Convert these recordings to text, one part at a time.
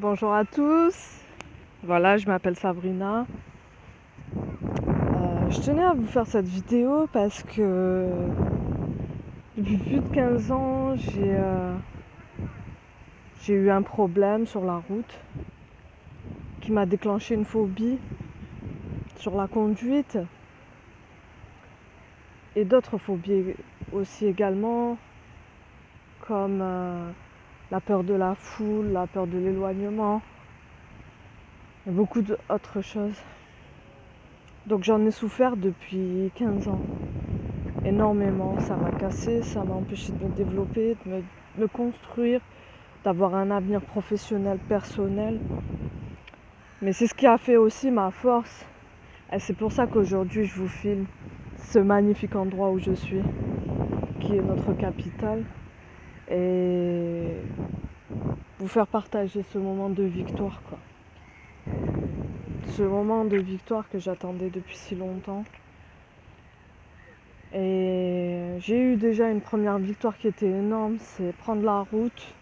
Bonjour à tous, voilà je m'appelle Sabrina. Euh, je tenais à vous faire cette vidéo parce que depuis plus de 15 ans j'ai euh, j'ai eu un problème sur la route qui m'a déclenché une phobie sur la conduite et d'autres phobies aussi également comme euh, la peur de la foule, la peur de l'éloignement et beaucoup d'autres choses. Donc j'en ai souffert depuis 15 ans, énormément. Ça m'a cassé, ça m'a empêché de me développer, de me, construire, d'avoir un avenir professionnel, personnel. Mais c'est ce qui a fait aussi ma force. Et c'est pour ça qu'aujourd'hui je vous filme ce magnifique endroit où je suis, qui est notre capitale et vous faire partager ce moment de victoire quoi. Ce moment de victoire que j'attendais depuis si longtemps. Et j'ai eu déjà une première victoire qui était énorme, c'est prendre la route.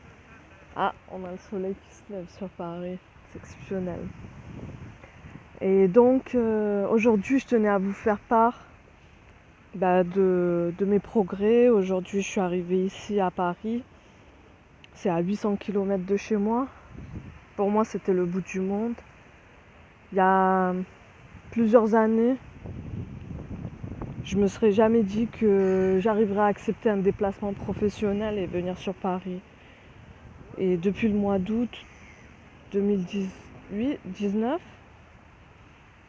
Ah, on a le soleil qui se lève sur Paris, c'est exceptionnel. Et donc euh, aujourd'hui je tenais à vous faire part bah, de, mes progrès. Aujourd'hui, je suis arrivée ici à Paris. C'est à 800 km de chez moi. Pour moi, c'était le bout du monde. Il y a plusieurs années, je me serais jamais dit que j'arriverais à accepter un déplacement professionnel et venir sur Paris. Et depuis le mois d'août 2018, 19,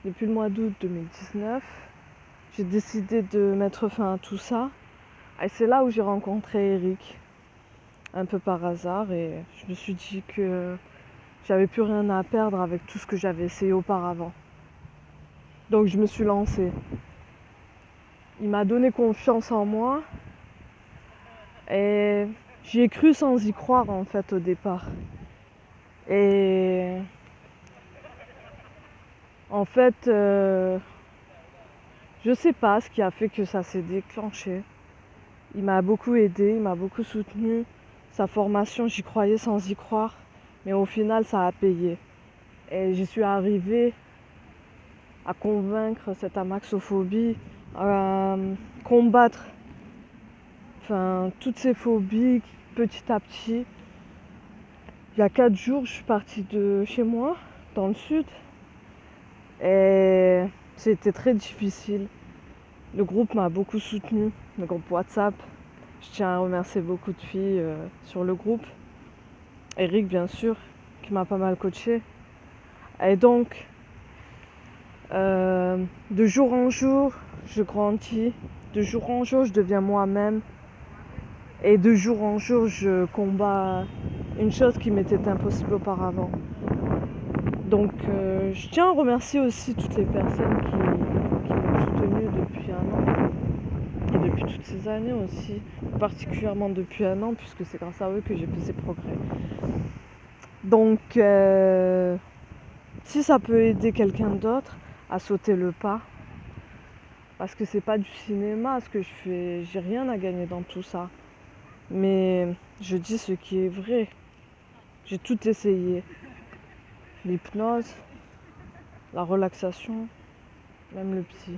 depuis le mois d'août 2019, j'ai décidé de mettre fin à tout ça. Et c'est là où j'ai rencontré Eric, un peu par hasard, et je me suis dit que j'avais plus rien à perdre avec tout ce que j'avais essayé auparavant. Donc je me suis lancée. Il m'a donné confiance en moi et j'y ai cru sans y croire en fait au départ. Et en fait, euh, je sais pas ce qui a fait que ça s'est déclenché. Il m'a beaucoup aidé, il m'a beaucoup soutenu. Sa formation, j'y croyais sans y croire, mais au final, ça a payé. Et j'y suis arrivée à convaincre cette amaxophobie, à combattre enfin, toutes ces phobies petit à petit. Il y a quatre jours, je suis partie de chez moi, dans le sud, c'était très difficile. Le groupe m'a beaucoup soutenu, le groupe WhatsApp. Je tiens à remercier beaucoup de filles euh, sur le groupe. Eric, bien sûr, qui m'a pas mal coaché. Et donc, euh, de jour en jour, je grandis. De jour en jour, je deviens moi-même. Et de jour en jour, je combats une chose qui m'était impossible auparavant. Donc, euh, je tiens à remercier aussi toutes les personnes qui, m'ont soutenu depuis un an et depuis toutes ces années aussi, particulièrement depuis un an, puisque c'est grâce à eux que j'ai fait ces progrès. Donc, euh, si ça peut aider quelqu'un d'autre à sauter le pas, parce que c'est pas du cinéma ce que je fais, j'ai rien à gagner dans tout ça. Mais je dis ce qui est vrai. J'ai tout essayé l'hypnose, la relaxation, même le psy.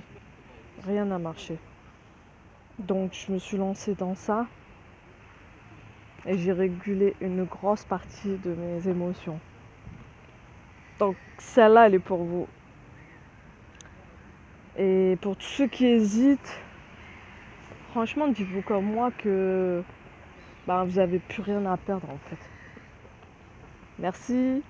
Rien n'a marché. Donc je me suis lancée dans ça et j'ai régulé une grosse partie de mes émotions. Donc celle-là, elle est pour vous. Et pour tous ceux qui hésitent, franchement, dites-vous comme moi que ben, vous n'avez plus rien à perdre en fait. Merci.